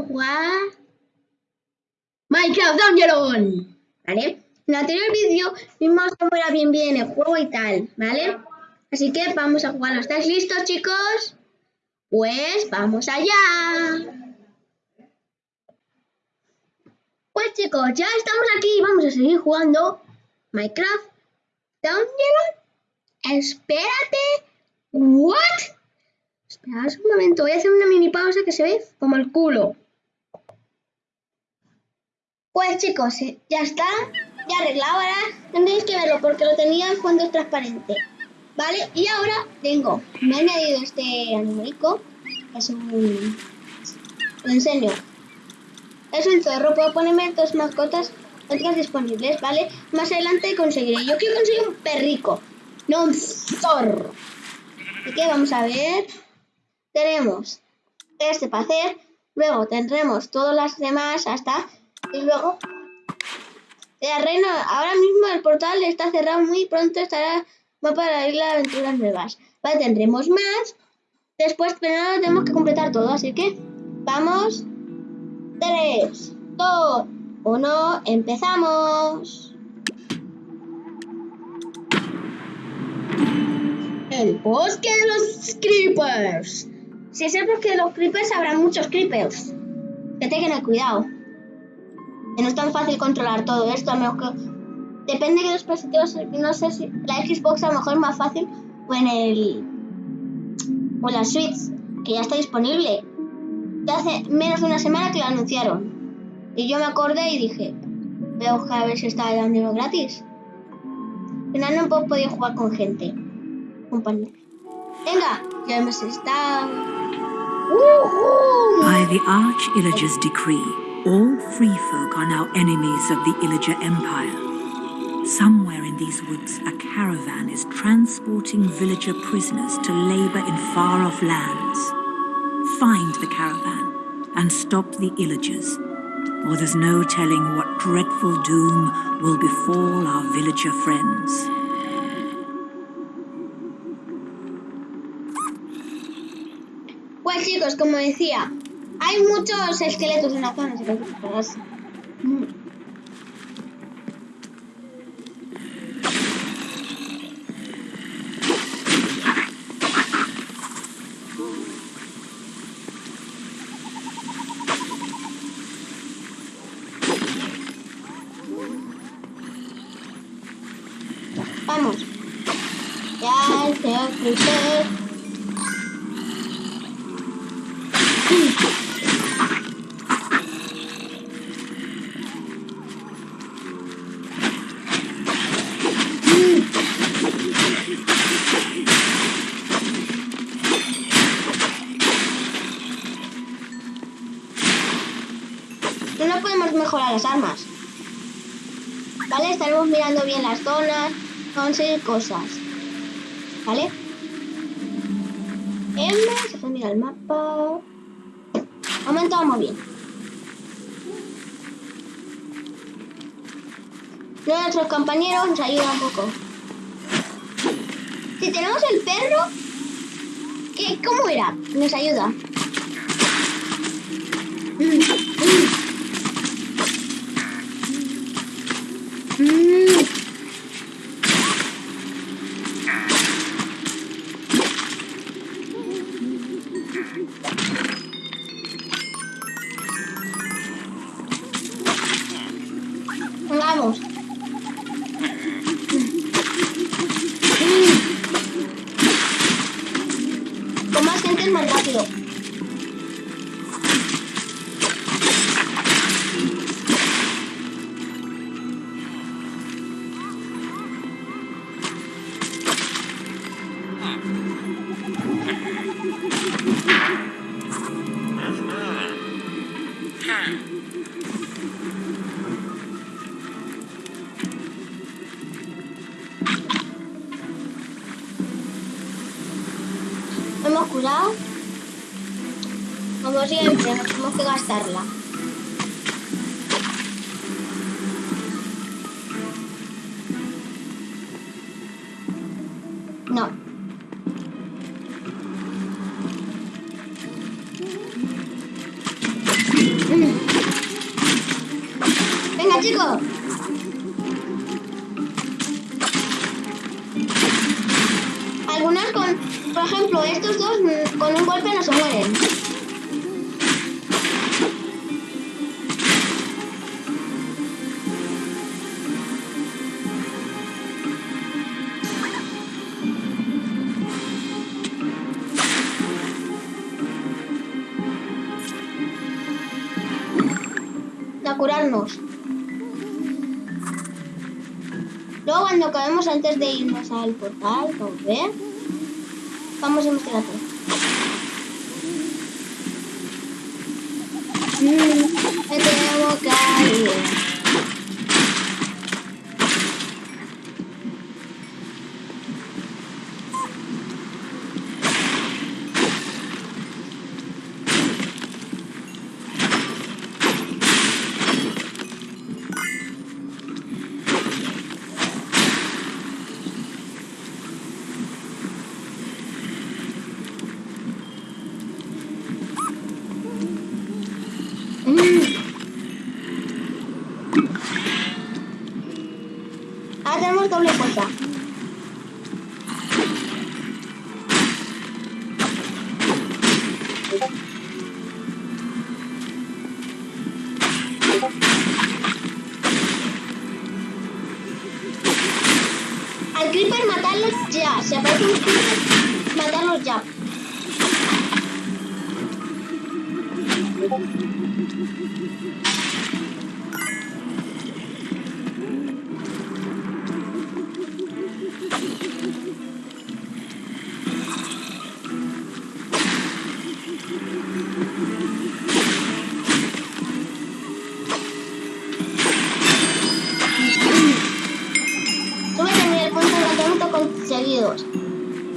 y vamos a jugar Minecraft Dungeon, ¿vale? En el anterior vídeo vimos cómo era bien bien el juego y tal, ¿vale? Así que vamos a jugar. ¿Estáis listos, chicos? Pues vamos allá. Pues chicos, ya estamos aquí y vamos a seguir jugando Minecraft Dungeon. Espérate. ¿What? Espera un momento, voy a hacer una mini pausa que se ve como el culo. Pues chicos, ya está, ya arreglado, ahora tendréis que verlo porque lo tenía en fondo transparente. ¿Vale? Y ahora tengo, me he añadido este animalico, es un... lo enseño. Es un zorro, puedo ponerme dos mascotas otras disponibles, ¿vale? Más adelante conseguiré. Yo quiero conseguir un perrico, no un zorro. Así que vamos a ver. Tenemos este para hacer. Luego tendremos todas las demás hasta. Y luego. El reino. Ahora mismo el portal está cerrado. Muy pronto estará. Va para ir a aventuras nuevas. Vale, tendremos más. Después, pero no tenemos que completar todo. Así que. Vamos. 3, 2, 1. Empezamos. El bosque de los creepers. Si es el bosque de los creepers, habrá muchos creepers. Que tengan cuidado. Que no es tan fácil controlar todo esto, a menos que... Depende de los dispositivos, no sé si la Xbox a lo mejor es más fácil o en el... o en la Switch, que ya está disponible. Hace menos de una semana que lo anunciaron. Y yo me acordé y dije, voy a buscar a ver si está dando gratis. Al final no he podido jugar con gente compañeros. Venga, ya hemos estado. By the Arch Illager's decree, all free folk are now enemies of the Illager Empire. Somewhere in these woods, a caravan is transporting villager prisoners to labor in far-off lands. Find the caravan and stop the Illagers, or there's no telling what dreadful doom will befall our villager friends. Pues chicos, como decía, hay muchos esqueletos en la zona, si Vamos. Ya, se no podemos mejorar las armas. ¿Vale? Estaremos mirando bien las zonas, conseguir cosas. ¿Vale? M, se fue a mirar el mapa. Momento, vamos bien. Nuestros compañeros nos ayudan un poco. Si tenemos el perro, ¿qué, ¿cómo era? Nos ayuda. Curado. Como siempre, tenemos que gastarla. Al portal, vamos a ver. Vamos a investigar todo.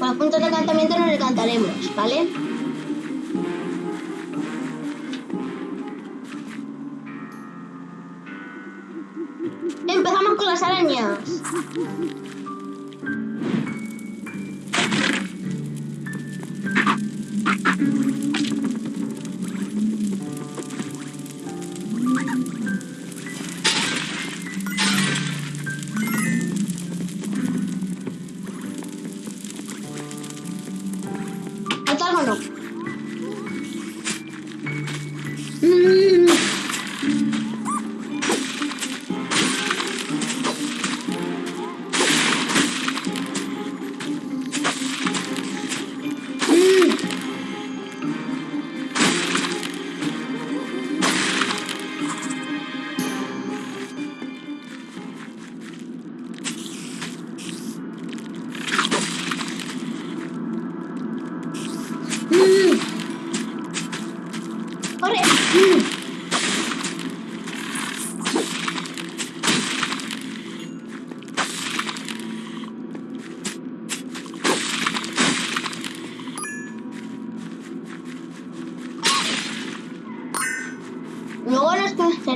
Con los puntos de encantamiento nos encantaremos, ¿vale? Empezamos con las arañas.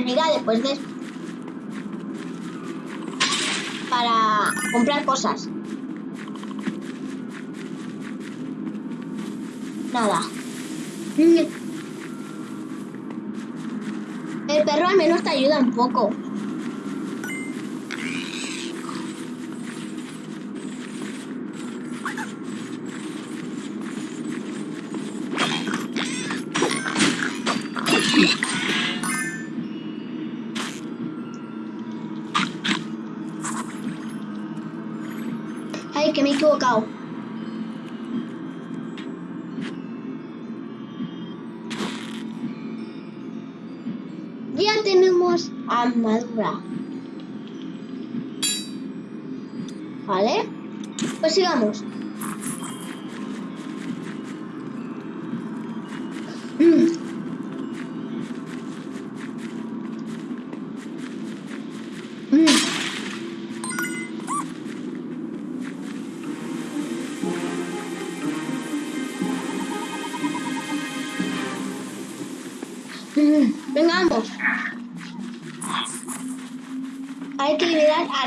Servirá después de esto para comprar cosas. Nada. Mm. El perro al menos te ayuda un poco.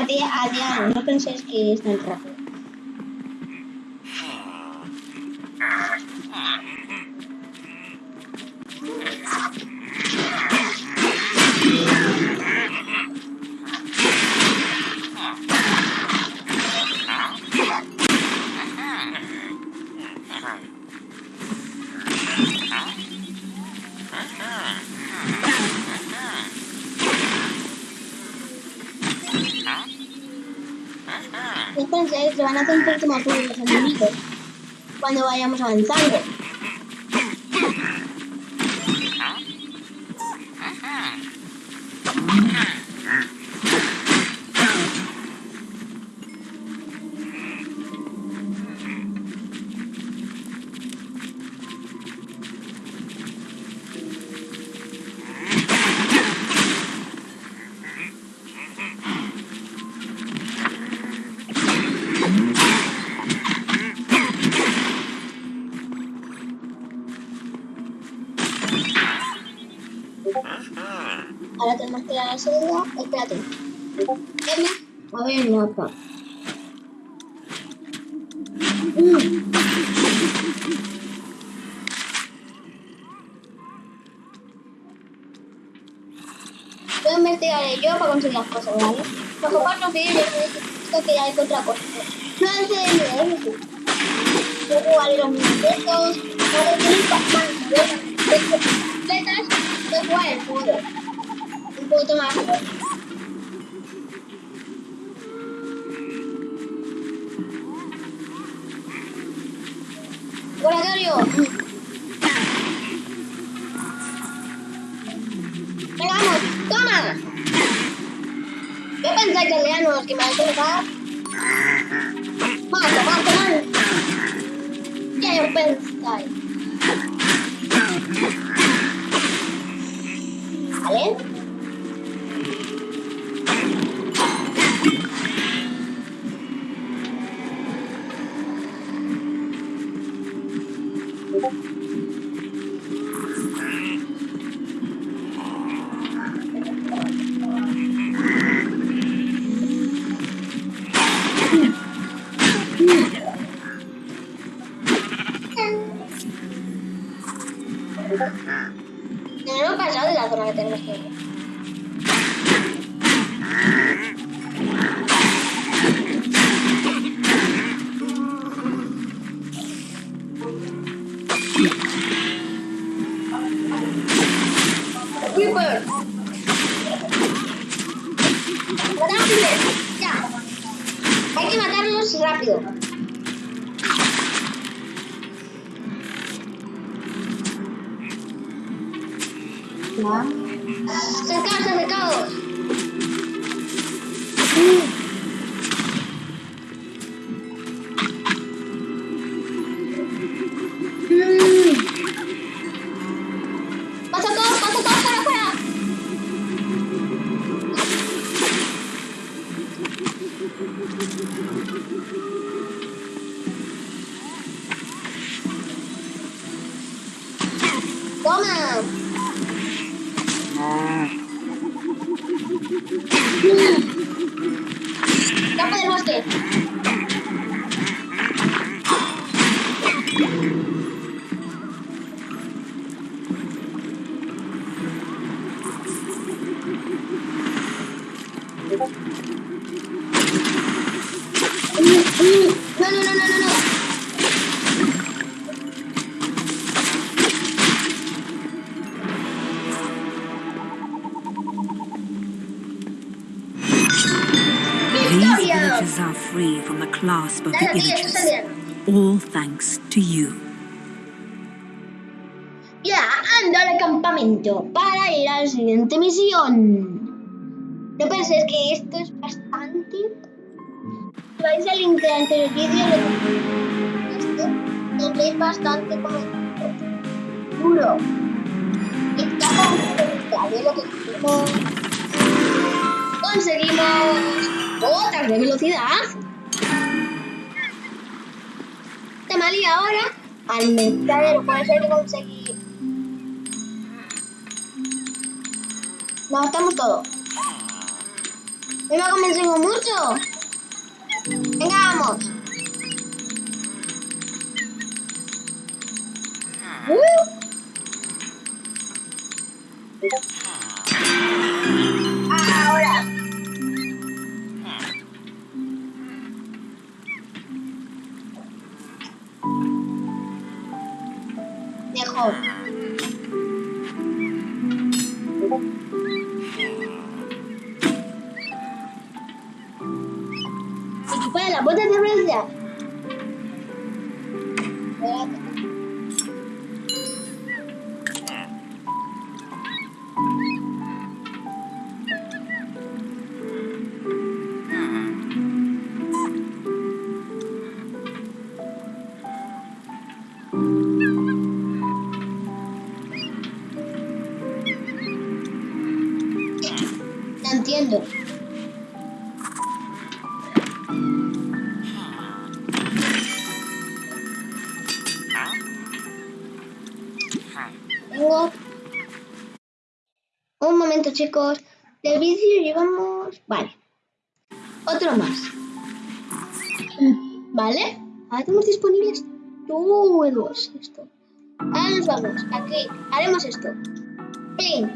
A, dia a. No penséis que es tan rápido. Entonces se van a hacer un poquito más duros los enemigos cuando vayamos avanzando. Ahora tenemos que ir a la salida. Espérate. Emma, a ver el mapa. Mm. Yo investigaré yo para conseguir las cosas, ¿vale? Bajo cuatro vídeos esto que ya hay otra cosa. No sé de eso. Yo jugaré los minutos, le quiero pasar, completas, de jugar el juego. Un poquito más fuerte. Laboratorio. Venga, clasp of the Nada, tío, eso Illagers. es All thanks to you. Ya, ando al campamento para ir a la siguiente misión. No penséis que esto es bastante. Si vais al link del anterior vídeo, lo esto tendréis bastante como duro. Está de lo que conseguimos. Conseguimos botas de velocidad. Y ahora al mercadero, por eso hay que conseguir. Lo gastamos todo. ¿No me convencido mucho? Venga, vamos. Uh. Entiendo. Un momento, chicos. Del vídeo llevamos... Vale. Otro más. ¿Vale? Ahora tenemos disponibles todos esto. Ahora nos vamos. Aquí. Haremos esto. Ping.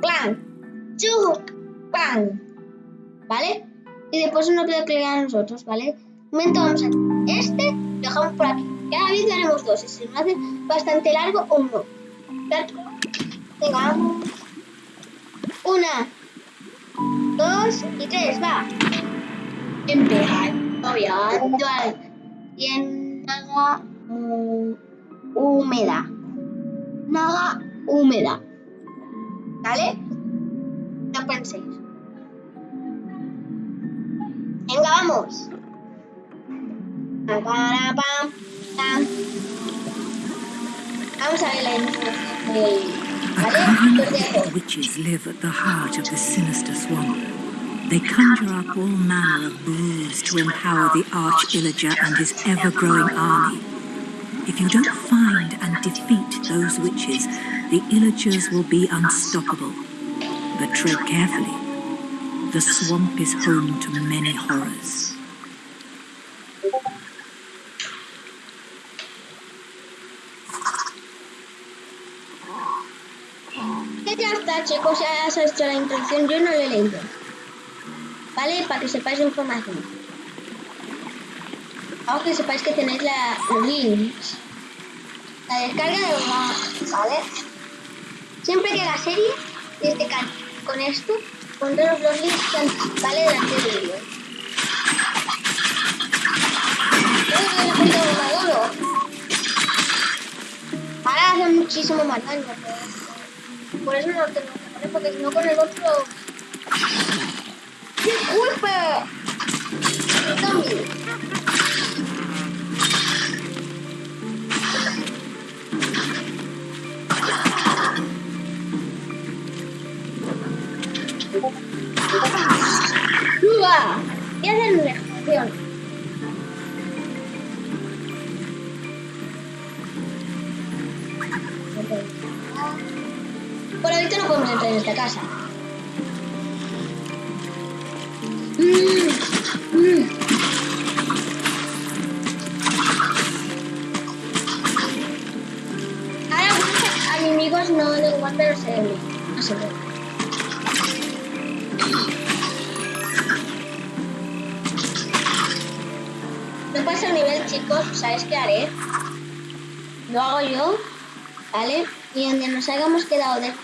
Plan. Chuk. Pan. ¿Vale? Y después uno que le a nosotros, ¿vale? Momento vamos a este, lo dejamos por aquí. Cada vez haremos dos. Y si nos hace bastante largo, uno. Venga. Una, dos y tres, va. Empezando, obviando y naga uh, Mm, húmeda. Naga húmeda. ¿Vale? No penséis. Venga, vamos. Vamos a ver la. A kind of witches live at the heart of the sinister swamp. They conjure up all manner of brews to empower the Arch Illager and his ever-growing army. If you don't find and defeat those witches, the Illagers will be unstoppable. But tread carefully. The swamp is home to many horrors. chicos, ya la introducción, yo no lo he leído. ¿Vale? Para que sepáis información. Vamos que sepáis que tenéis la, los links. La descarga de los ¿vale? Siempre que la serie, este con esto, pondré los links, ¿vale? De la serie. Ahora hace muchísimo más daño, pero... Por eso no lo tengo que poner, porque si no con el otro... ¡Disculpe!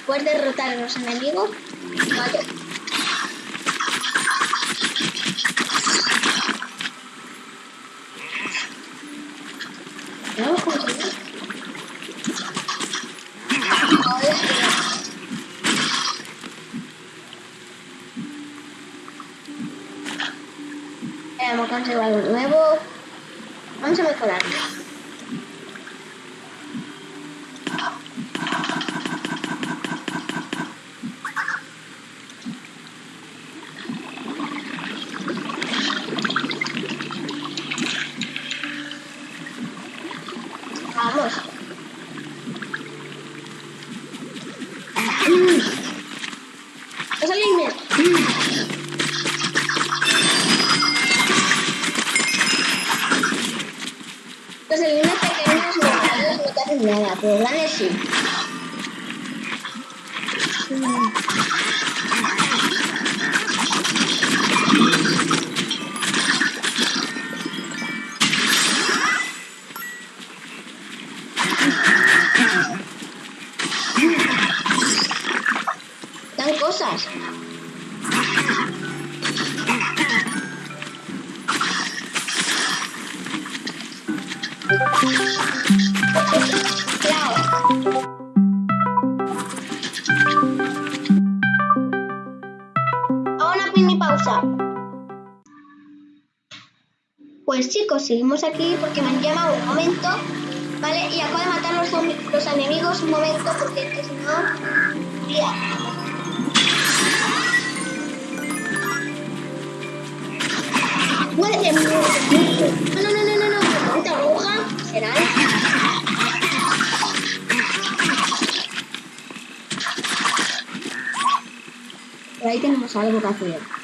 Después de derrotar a los enemigos. Ahora sí. Hemos conseguido algo nuevo. Vamos a mejorarlo. Pues chicos, seguimos aquí porque me han llamado un momento, ¿vale? Y acabo de matar los, los enemigos un momento porque si no... Ya. No, no, no, no, no, no. ¿Cuánta aguja? ¿Será? Por ahí tenemos algo que hacer.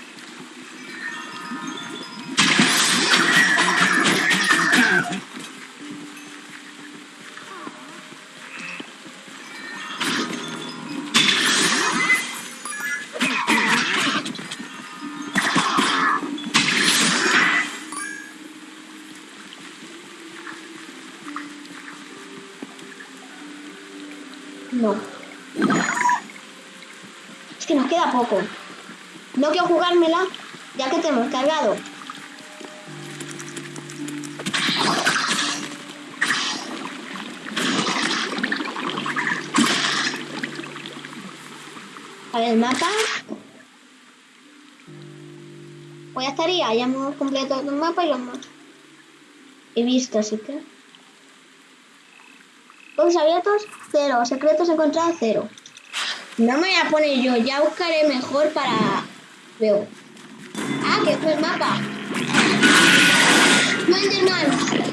Pues ya estaría, ya hemos completado el mapa y los mapas. He visto, así que... Todos abiertos, cero. Secretos encontrados, cero. No me voy a poner yo, ya buscaré mejor para luego. Ah, que es el mapa. No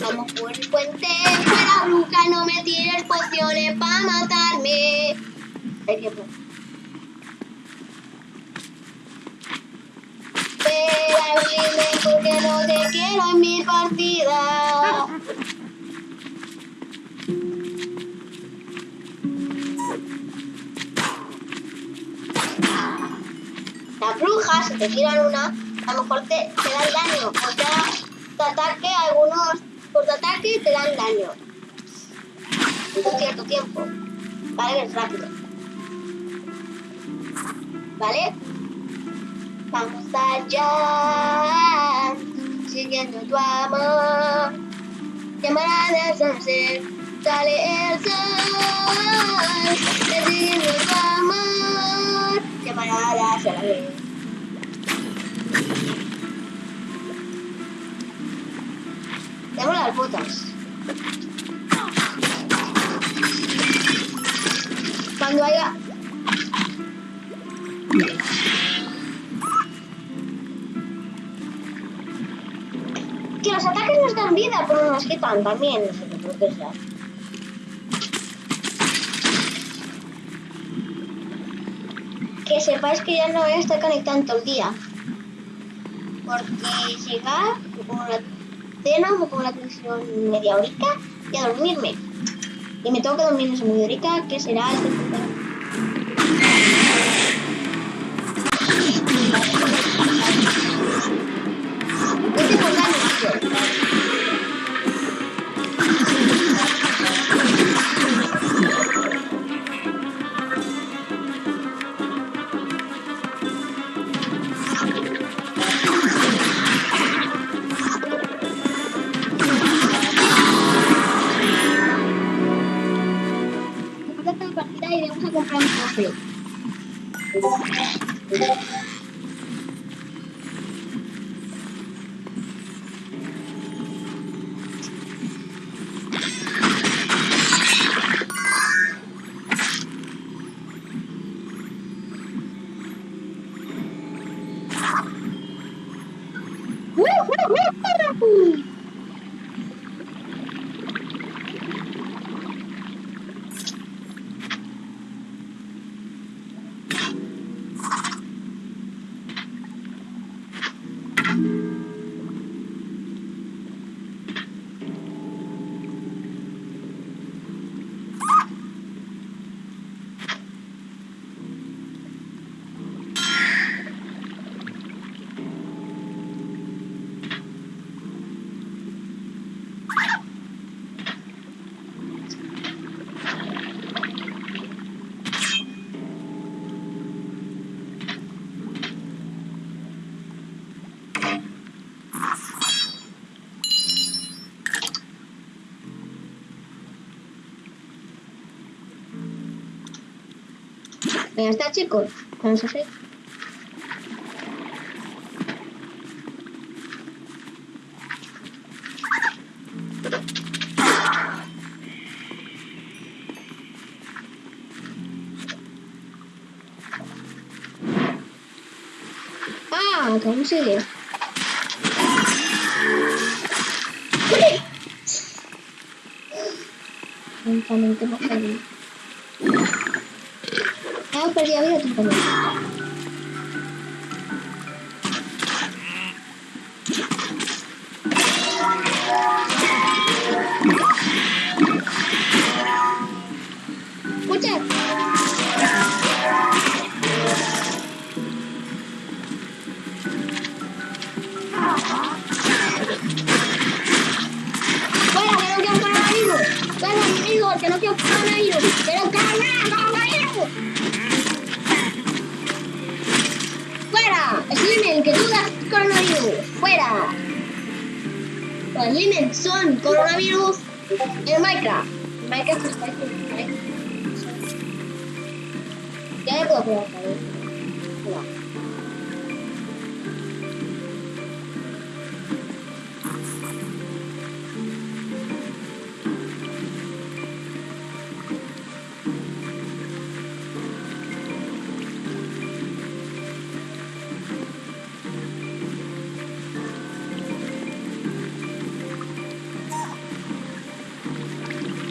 vamos. por el puente. Fuera bruja, no me tires pociones para matarme. Tiempo. Espera, porque no te quiero en mi partida. Las brujas, si te tiran una, a lo mejor te, te dan daño. O te ataque, algunos por tu ataque te dan daño. En cierto tiempo. ¿Vale? Es rápido. ¿Vale? Vamos allá, siguiendo tu amor. Llamará de sunset, sale el sol, siguiendo tu amor. Llamará hacia la vez. Tengo las botas. Cuando haya... Que los ataques nos dan vida, pero nos quitan también. No sé qué sea. Que sepáis que ya no voy a estar conectando el día. Porque llegar, como la cena, me pongo la televisión media horica y a dormirme. Y me tengo que dormir en esa media horica, que será el ¡Mira para ti! Ya está, chicos. Vamos a hacer. Ah, ¿cómo sigue? Lentamente hemos no coronavirus. Pero coronavirus, coronavirus. ¡Fuera! Slimen, que das coronavirus. ¡Fuera! Los Slimen son coronavirus en Minecraft. Minecraft está aquí. Ya puedo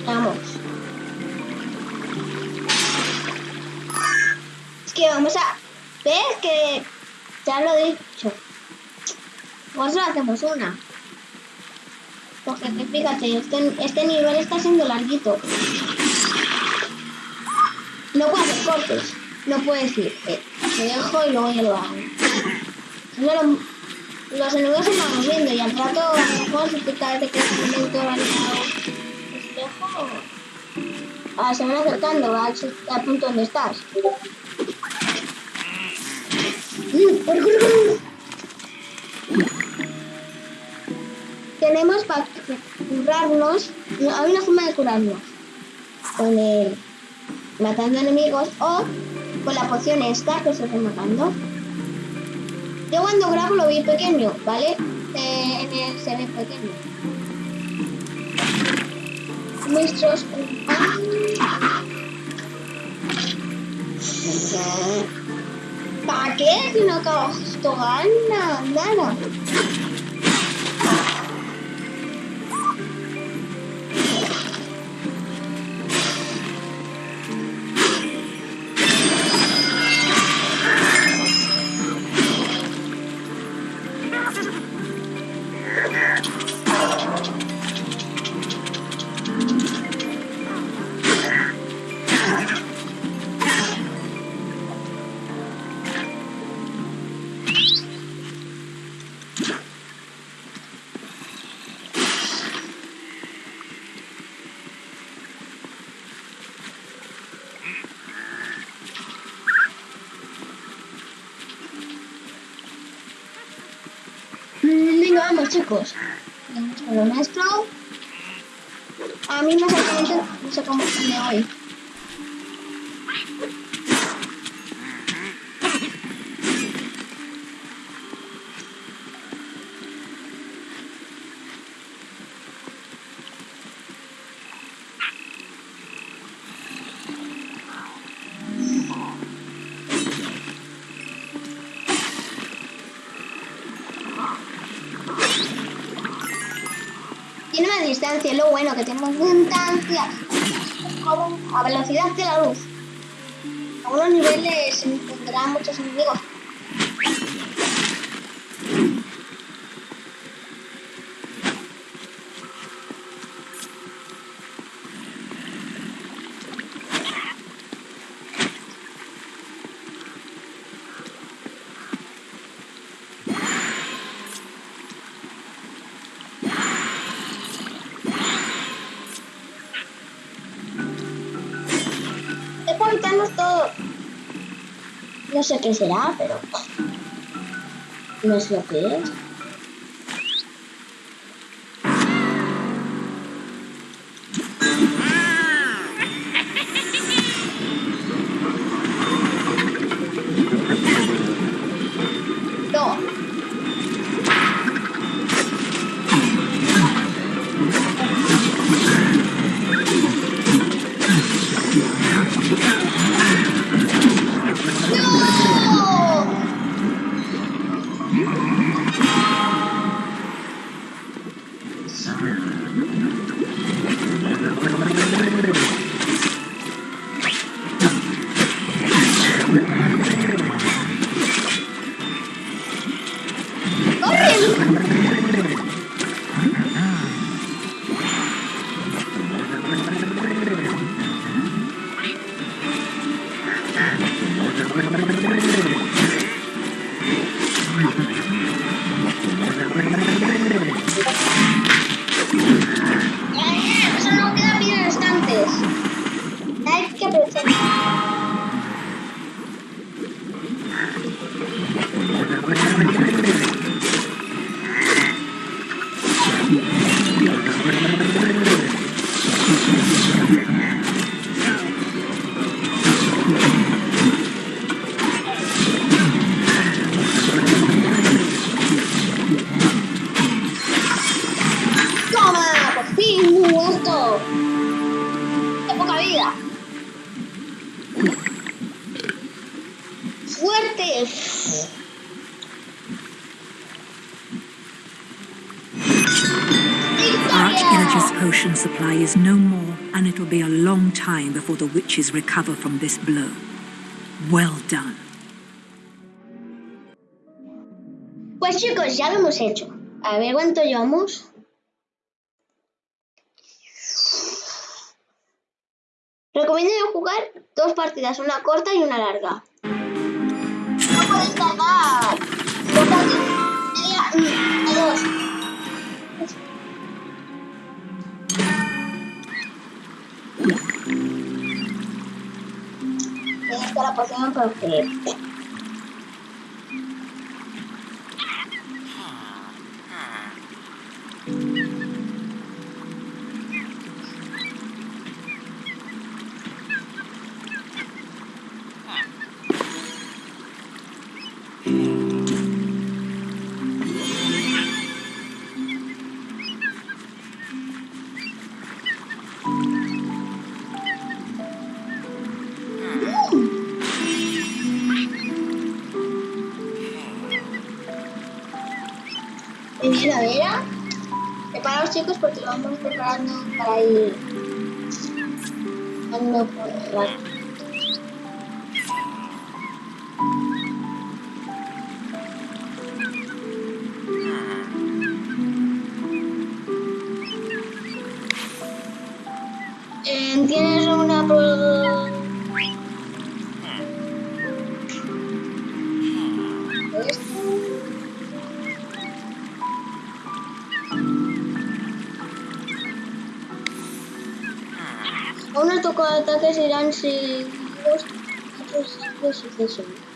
Vamos. Es que vamos a... ¿Ves que ya lo he dicho? Solo hacemos una. Porque que fíjate, este, este nivel está siendo larguito. No puedo hacer cortes. No puedes ir. Eh, dejo y luego ya lo hago. Los enemigos se van moviendo y al rato a lo mejor si te de que momento alineado espejo. Ah, se van acercando al, al punto donde estás. Mm. Tenemos para curarnos. no, hay una forma de curarnos. Con el matando enemigos o con la poción esta que se está matando. Yo cuando grabo lo vi pequeño, ¿vale? Eh, en el se ve pequeño. Nuestros ¿Para qué? Si no acabo esto gana, nada. Chicos. Lo nuestro. A mí no sé cómo me. Tiene distancia, lo bueno, que tiene más distancia. A velocidad de la luz. A algunos niveles se encontrarán muchos enemigos. No sé qué será, pero. No es lo que es. ¡Fuerte! Arch-Illager's potion supply is no more, and it'll be a long time before the witches recover from this blow. Well done. Pues chicos, ya lo hemos hecho. A ver cuánto llevamos. Recomiendo jugar dos partidas, una corta y una larga. No puedes dos. Tienes está la poción perfecta. Primavera. Preparaos chicos porque lo vamos preparando para ir andando por tocó ataques irán seguidos otros de sucesión. Ya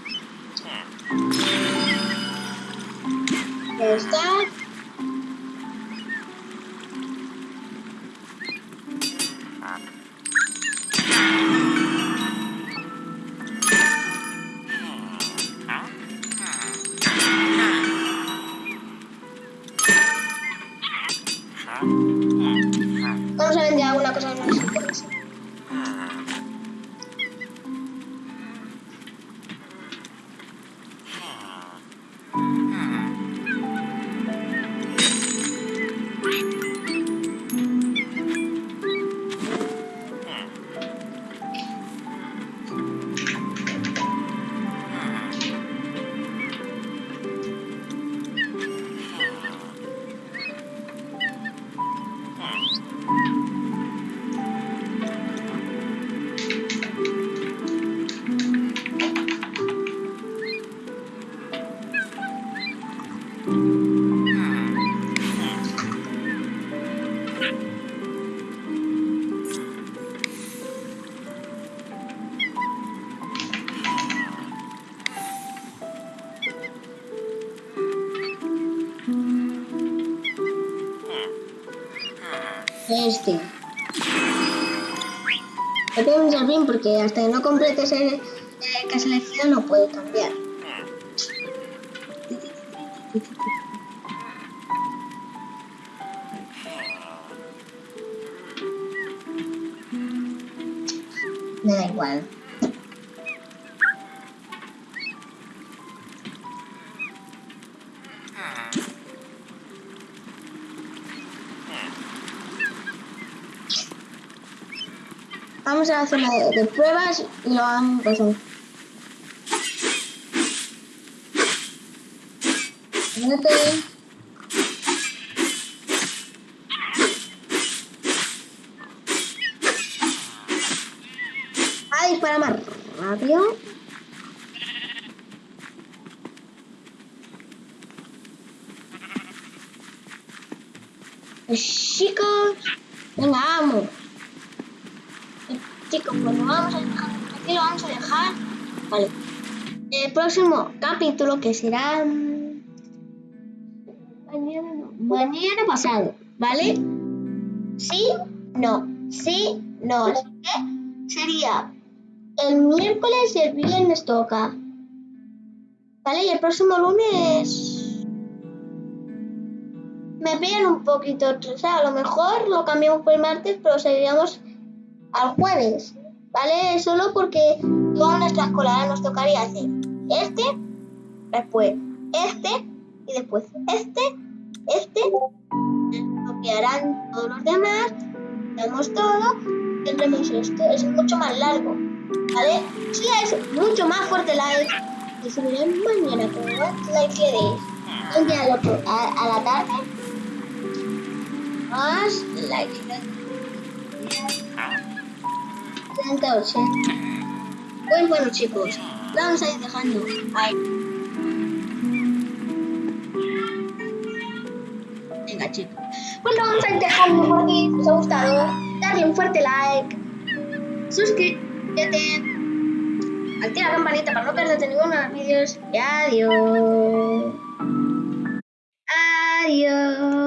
porque hasta que no completes el, el que elegido no puede cambiar. Me da igual. Vamos a la zona de, pruebas y lo pues, Vete. A disparar más rápido. Pues, chicos, venga, vamos. Eh, Chicos, pues lo vamos a dejar aquí, lo vamos a dejar. Vale. El próximo capítulo que será mm, mañana, pasado, ¿vale? Sí, no, sí, no. Así que sería el miércoles y el viernes toca. ¿Vale? Y el próximo lunes me pillan un poquito, o sea, a lo mejor lo cambiamos por el martes, pero seguiríamos al jueves, ¿vale? Solo porque toda nuestra escolar nos tocaría hacer este, después este y después este, este, copiarán todos los demás, tenemos todo, tendremos esto, es mucho más largo, ¿vale? Sí, es mucho más fuerte la y se verá mañana, pero le deis. Un día a, a la tarde, más like. 38. Pues bueno chicos, vamos a ir dejando ahí. Venga, chicos. Pues bueno, vamos a ir dejando porque si os ha gustado. Darle un fuerte like. Suscríbete. Activa la campanita para no perderte ninguno de los vídeos. Y adiós. Adiós.